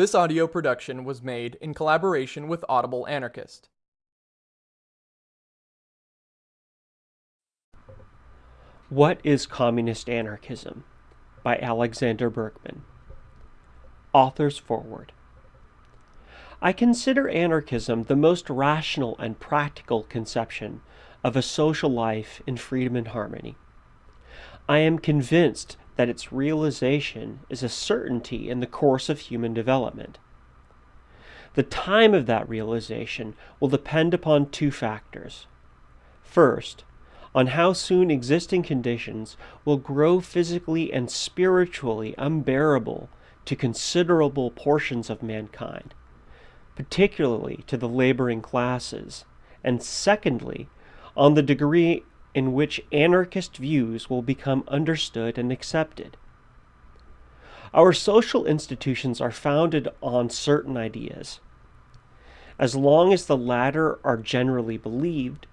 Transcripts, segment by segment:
This audio production was made in collaboration with Audible Anarchist. What is Communist Anarchism? by Alexander Berkman. Author's Foreword. I consider anarchism the most rational and practical conception of a social life in freedom and harmony. I am convinced that its realization is a certainty in the course of human development. The time of that realization will depend upon two factors. First, on how soon existing conditions will grow physically and spiritually unbearable to considerable portions of mankind, particularly to the laboring classes, and secondly, on the degree in which anarchist views will become understood and accepted. Our social institutions are founded on certain ideas. As long as the latter are generally believed,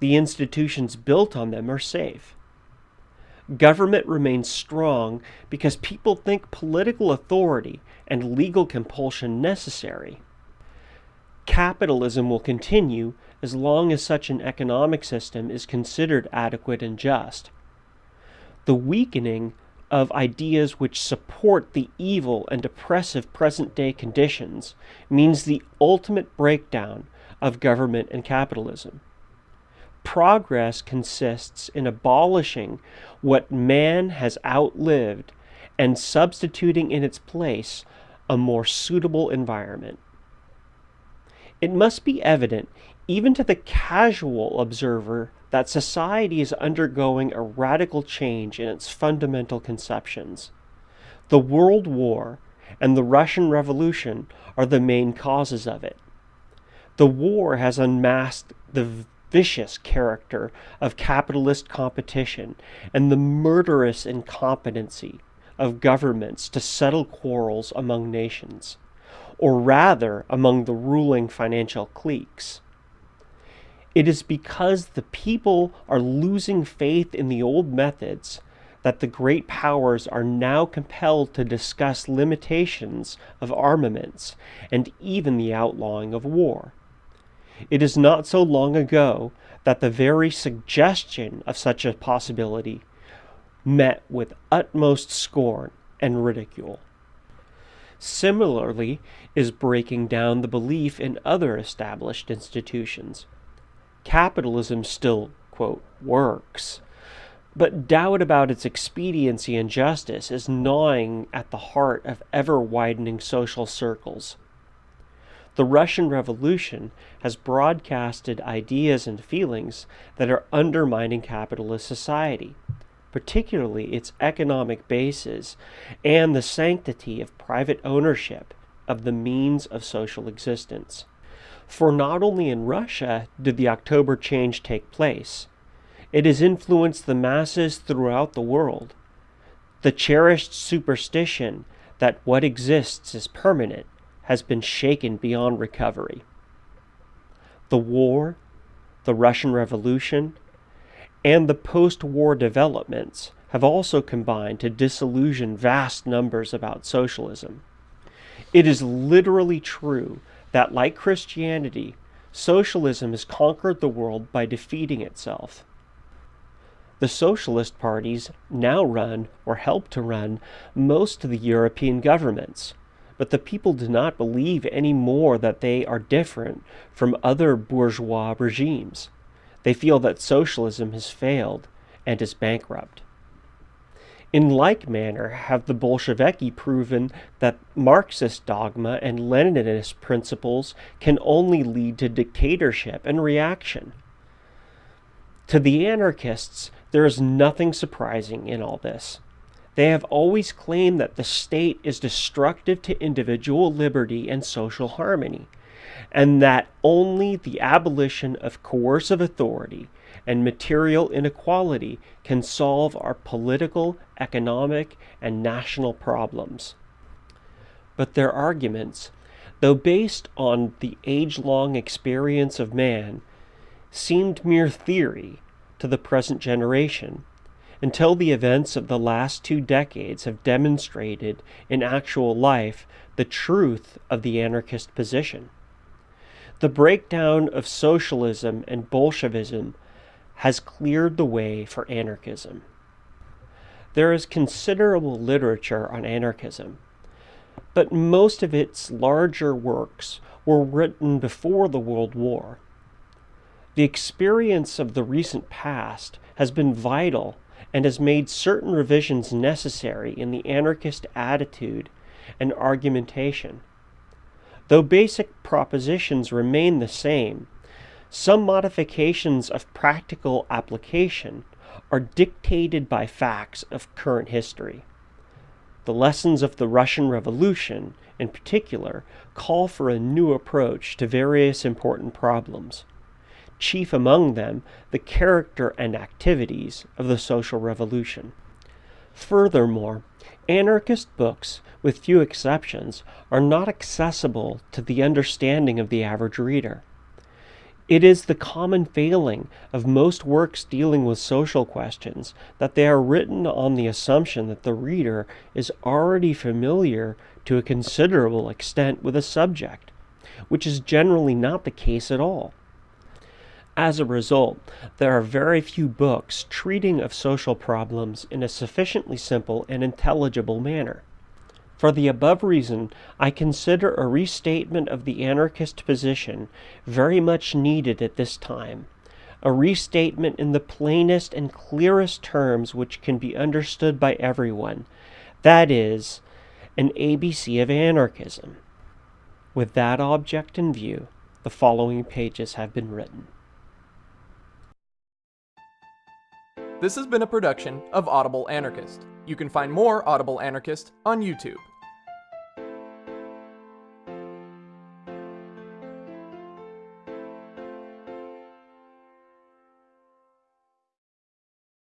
the institutions built on them are safe. Government remains strong because people think political authority and legal compulsion necessary. Capitalism will continue as long as such an economic system is considered adequate and just. The weakening of ideas which support the evil and oppressive present day conditions means the ultimate breakdown of government and capitalism. Progress consists in abolishing what man has outlived and substituting in its place a more suitable environment. It must be evident even to the casual observer that society is undergoing a radical change in its fundamental conceptions. The World War and the Russian Revolution are the main causes of it. The war has unmasked the vicious character of capitalist competition and the murderous incompetency of governments to settle quarrels among nations, or rather among the ruling financial cliques. It is because the people are losing faith in the old methods that the great powers are now compelled to discuss limitations of armaments and even the outlawing of war. It is not so long ago that the very suggestion of such a possibility met with utmost scorn and ridicule. Similarly is breaking down the belief in other established institutions capitalism still, quote, works. But doubt about its expediency and justice is gnawing at the heart of ever widening social circles. The Russian Revolution has broadcasted ideas and feelings that are undermining capitalist society, particularly its economic basis and the sanctity of private ownership of the means of social existence. For not only in Russia did the October change take place, it has influenced the masses throughout the world. The cherished superstition that what exists is permanent has been shaken beyond recovery. The war, the Russian Revolution, and the post war developments have also combined to disillusion vast numbers about socialism. It is literally true that, like Christianity, socialism has conquered the world by defeating itself. The socialist parties now run, or help to run, most of the European governments, but the people do not believe any more that they are different from other bourgeois regimes. They feel that socialism has failed and is bankrupt. In like manner have the Bolsheviki proven that Marxist dogma and Leninist principles can only lead to dictatorship and reaction. To the anarchists, there is nothing surprising in all this. They have always claimed that the state is destructive to individual liberty and social harmony, and that only the abolition of coercive authority and material inequality can solve our political, economic, and national problems. But their arguments, though based on the age long experience of man, seemed mere theory to the present generation, until the events of the last two decades have demonstrated in actual life the truth of the anarchist position. The breakdown of socialism and Bolshevism has cleared the way for anarchism. There is considerable literature on anarchism, but most of its larger works were written before the World War. The experience of the recent past has been vital and has made certain revisions necessary in the anarchist attitude and argumentation. Though basic propositions remain the same, some modifications of practical application are dictated by facts of current history. The lessons of the Russian Revolution, in particular, call for a new approach to various important problems chief among them the character and activities of the social revolution. Furthermore, anarchist books, with few exceptions, are not accessible to the understanding of the average reader. It is the common failing of most works dealing with social questions that they are written on the assumption that the reader is already familiar to a considerable extent with a subject, which is generally not the case at all. As a result, there are very few books treating of social problems in a sufficiently simple and intelligible manner. For the above reason, I consider a restatement of the anarchist position very much needed at this time, a restatement in the plainest and clearest terms which can be understood by everyone, that is, an ABC of anarchism. With that object in view, the following pages have been written. This has been a production of Audible Anarchist. You can find more Audible Anarchist on YouTube.